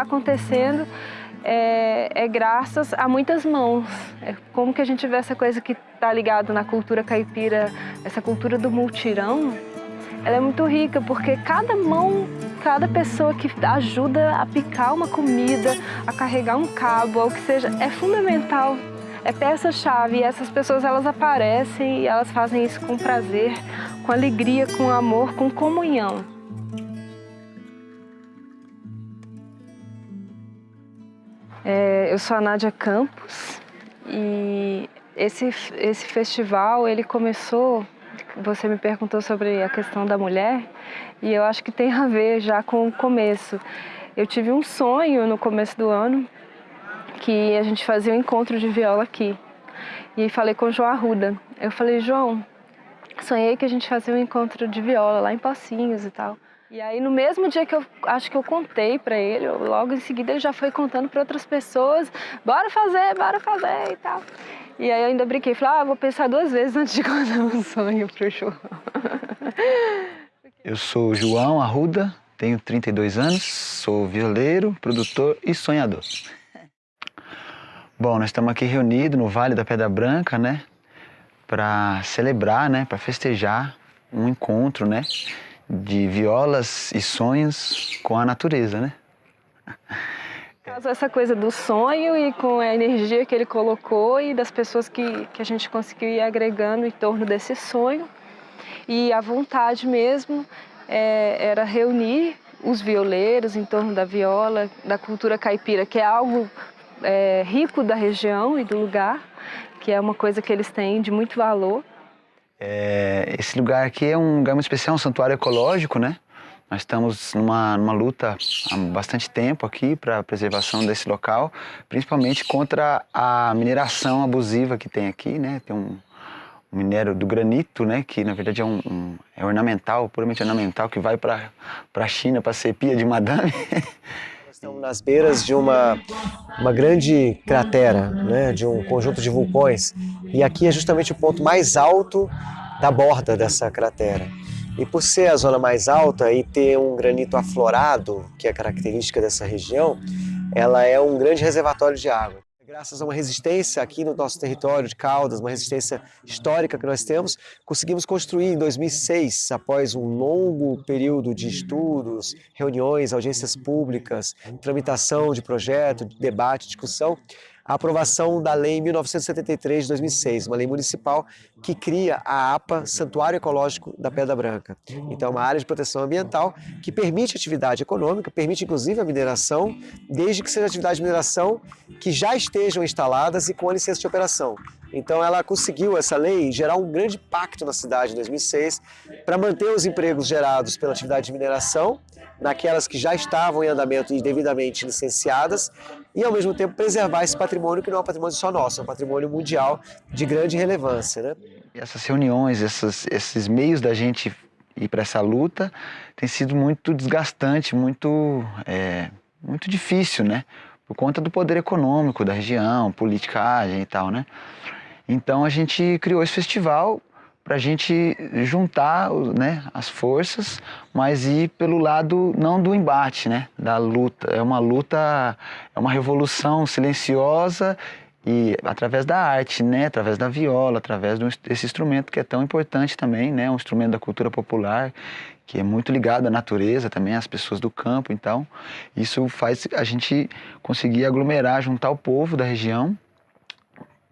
está acontecendo é, é, graças a muitas mãos. É como que a gente vê essa coisa que está ligada na cultura caipira, essa cultura do multirão, ela é muito rica porque cada mão, cada pessoa que ajuda a picar uma comida, a carregar um cabo, ou que seja, é fundamental. É peça-chave e essas pessoas elas aparecem e elas fazem isso com prazer, com alegria, com amor, com comunhão. É, eu sou a Nádia Campos e esse, esse festival ele começou, você me perguntou sobre a questão da mulher e eu acho que tem a ver já com o começo. Eu tive um sonho no começo do ano que a gente fazia um encontro de viola aqui. E falei com o João Arruda. Eu falei, João, sonhei que a gente fazia um encontro de viola lá em Pocinhos e tal. E aí no mesmo dia que eu acho que eu contei para ele, logo em seguida ele já foi contando para outras pessoas, bora fazer, bora fazer e tal. E aí eu ainda brinquei, falei, ah, vou pensar duas vezes antes de contar um sonho pro João. Eu sou João Arruda, tenho 32 anos, sou violeiro, produtor e sonhador. Bom, nós estamos aqui reunidos no Vale da Pedra Branca, né? Para celebrar, né? Para festejar um encontro, né? De violas e sonhos com a natureza, né? Essa coisa do sonho e com a energia que ele colocou e das pessoas que, que a gente conseguiu ir agregando em torno desse sonho. E a vontade mesmo é, era reunir os violeiros em torno da viola, da cultura caipira, que é algo é, rico da região e do lugar, que é uma coisa que eles têm de muito valor. É, esse lugar aqui é um lugar muito especial, um santuário ecológico, né? Nós estamos numa, numa luta há bastante tempo aqui para a preservação desse local, principalmente contra a mineração abusiva que tem aqui, né? Tem um, um minério do granito, né? Que na verdade é, um, um é ornamental, puramente ornamental, que vai para a China para ser pia de madame. Estamos nas beiras de uma, uma grande cratera, né, de um conjunto de vulcões, e aqui é justamente o ponto mais alto da borda dessa cratera. E por ser a zona mais alta e ter um granito aflorado, que é característica dessa região, ela é um grande reservatório de água. Graças a uma resistência aqui no nosso território de Caldas, uma resistência histórica que nós temos, conseguimos construir em 2006, após um longo período de estudos, reuniões, audiências públicas, tramitação de projeto, debate, discussão, a aprovação da Lei 1973 de 2006, uma lei municipal que cria a APA, Santuário Ecológico da Pedra Branca. Então, é uma área de proteção ambiental que permite atividade econômica, permite inclusive a mineração, desde que seja atividade de mineração que já estejam instaladas e com a licença de operação. Então ela conseguiu, essa lei, gerar um grande pacto na cidade em 2006 para manter os empregos gerados pela atividade de mineração naquelas que já estavam em andamento e devidamente licenciadas e ao mesmo tempo preservar esse patrimônio que não é um patrimônio só nosso, é um patrimônio mundial de grande relevância. Né? Essas reuniões, esses meios da gente ir para essa luta tem sido muito desgastante, muito, é, muito difícil, né? Por conta do poder econômico da região, politicagem e tal, né? Então a gente criou esse festival para a gente juntar né, as forças, mas ir pelo lado não do embate, né, da luta. É uma luta, é uma revolução silenciosa e através da arte, né, através da viola, através desse instrumento que é tão importante também, né, um instrumento da cultura popular que é muito ligado à natureza também, às pessoas do campo, então isso faz a gente conseguir aglomerar, juntar o povo da região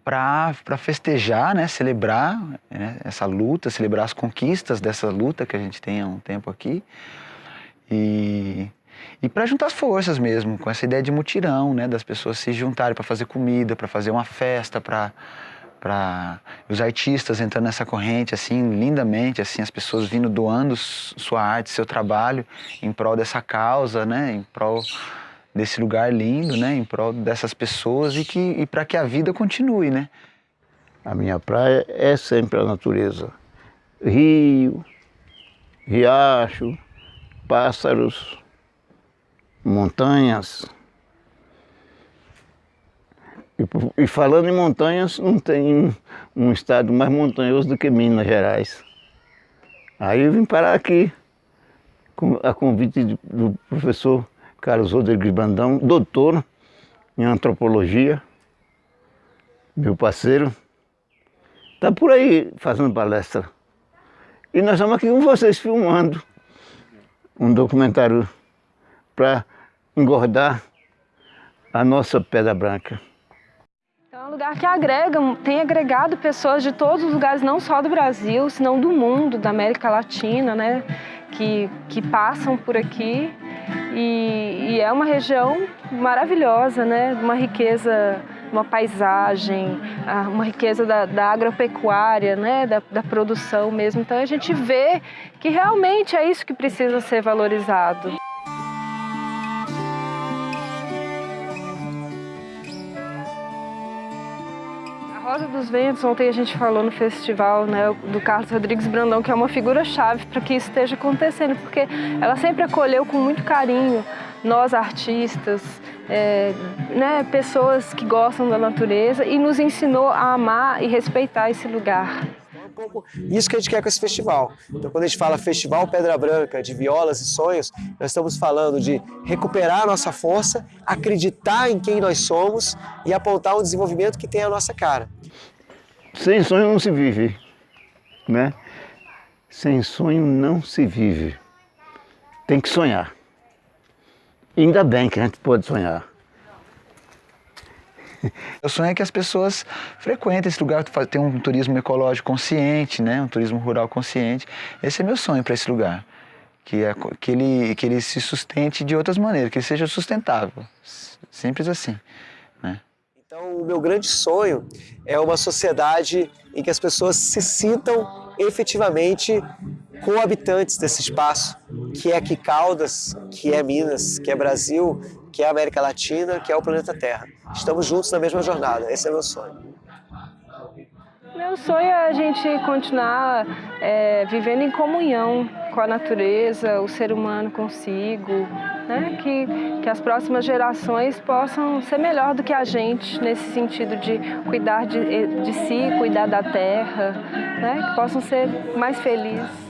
para festejar, né, celebrar né, essa luta, celebrar as conquistas dessa luta que a gente tem há um tempo aqui. E, e para juntar as forças mesmo, com essa ideia de mutirão, né, das pessoas se juntarem para fazer comida, para fazer uma festa, para para os artistas entrando nessa corrente assim lindamente assim as pessoas vindo doando sua arte seu trabalho em prol dessa causa né em prol desse lugar lindo, né, em prol dessas pessoas e, que, e para que a vida continue, né? A minha praia é sempre a natureza. Rio, riacho, pássaros, montanhas. E, e falando em montanhas, não tem um estado mais montanhoso do que Minas Gerais. Aí eu vim parar aqui, a convite do professor Carlos Rodrigues Bandão, doutor em antropologia, meu parceiro, está por aí fazendo palestra. E nós estamos aqui com vocês filmando um documentário para engordar a nossa Pedra Branca. Então é um lugar que agrega, tem agregado pessoas de todos os lugares, não só do Brasil, senão do mundo, da América Latina, né? Que, que passam por aqui. E, e é uma região maravilhosa, né? Uma riqueza uma paisagem, uma riqueza da, da agropecuária, né, da, da, produção mesmo. Então a gente vê que realmente é isso que precisa ser valorizado. Rosa dos Ventos, ontem a gente falou no festival né, do Carlos Rodrigues Brandão, que é uma figura-chave para que isso esteja acontecendo, porque ela sempre acolheu com muito carinho nós artistas, é, né, pessoas que gostam da natureza e nos ensinou a amar e respeitar esse lugar. Isso que a gente quer com esse festival. Então, quando a gente fala Festival Pedra Branca, de violas e sonhos, nós estamos falando de recuperar a nossa força, acreditar em quem nós somos e apontar um desenvolvimento que tem a nossa cara. Sem sonho não se vive, né? Sem sonho não se vive. Tem que sonhar. Ainda bem que a gente pode sonhar. Eu sonho é que as pessoas frequentem esse lugar, ter um turismo ecológico consciente, né? um turismo rural consciente. Esse é meu sonho para esse lugar. Que, é, que, ele, que ele se sustente de outras maneiras, que ele seja sustentável. Simples assim. Então, o meu grande sonho é uma sociedade em que as pessoas se sintam efetivamente cohabitantes desse espaço, que é aqui Caldas, que é Minas, que é Brasil, que é América Latina, que é o planeta Terra. Estamos juntos na mesma jornada, esse é meu sonho. Meu sonho é a gente continuar é, vivendo em comunhão com a natureza, o ser humano consigo, né? que, que as próximas gerações possam ser melhor do que a gente nesse sentido de cuidar de, de si, cuidar da terra, né? que possam ser mais felizes.